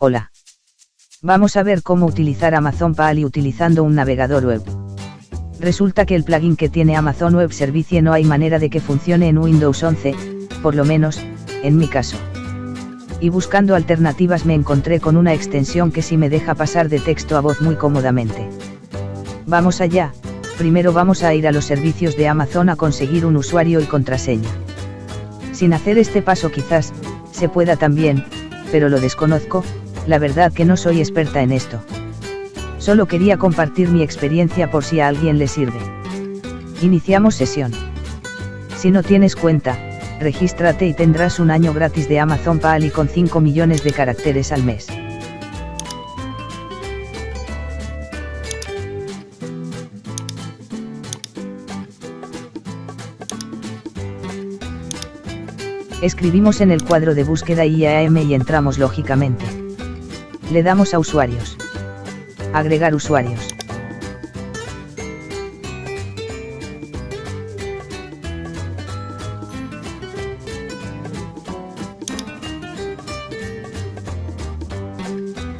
Hola. Vamos a ver cómo utilizar Amazon Pali utilizando un navegador web. Resulta que el plugin que tiene Amazon Web Service no hay manera de que funcione en Windows 11, por lo menos, en mi caso. Y buscando alternativas me encontré con una extensión que sí me deja pasar de texto a voz muy cómodamente. Vamos allá, primero vamos a ir a los servicios de Amazon a conseguir un usuario y contraseña. Sin hacer este paso quizás, se pueda también, pero lo desconozco, la verdad que no soy experta en esto. Solo quería compartir mi experiencia por si a alguien le sirve. Iniciamos sesión. Si no tienes cuenta, regístrate y tendrás un año gratis de Amazon Pali con 5 millones de caracteres al mes. Escribimos en el cuadro de búsqueda IAM y entramos lógicamente. Le damos a usuarios. Agregar usuarios.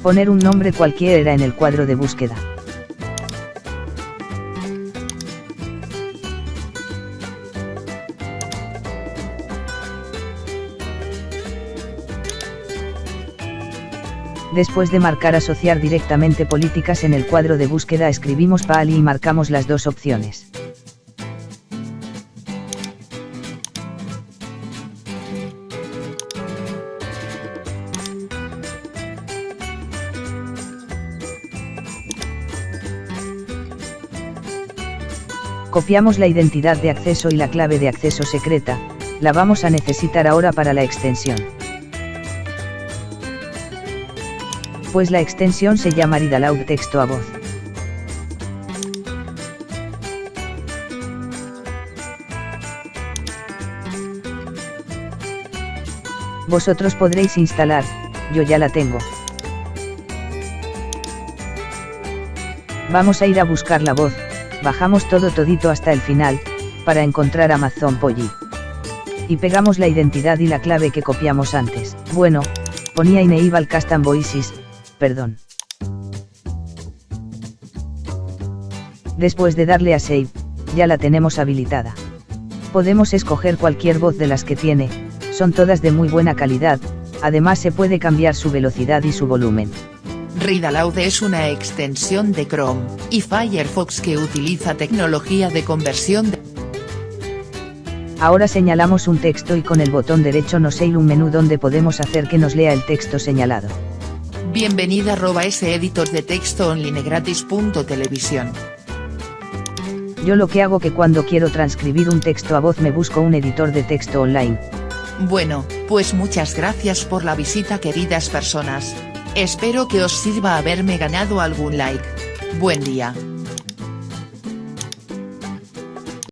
Poner un nombre cualquiera en el cuadro de búsqueda. Después de marcar asociar directamente políticas en el cuadro de búsqueda escribimos PALI y marcamos las dos opciones. Copiamos la identidad de acceso y la clave de acceso secreta, la vamos a necesitar ahora para la extensión. Pues la extensión se llama Read texto a voz. Vosotros podréis instalar, yo ya la tengo. Vamos a ir a buscar la voz, bajamos todo todito hasta el final, para encontrar Amazon Polly. Y pegamos la identidad y la clave que copiamos antes. Bueno, ponía Enable Custom Voices, perdón. Después de darle a Save, ya la tenemos habilitada. Podemos escoger cualquier voz de las que tiene, son todas de muy buena calidad, además se puede cambiar su velocidad y su volumen. Read Aloud es una extensión de Chrome y Firefox que utiliza tecnología de conversión de Ahora señalamos un texto y con el botón derecho nos sale un menú donde podemos hacer que nos lea el texto señalado. Bienvenida arroba ese editor de texto online gratis. Televisión. Yo lo que hago que cuando quiero transcribir un texto a voz me busco un editor de texto online. Bueno, pues muchas gracias por la visita queridas personas. Espero que os sirva haberme ganado algún like. Buen día.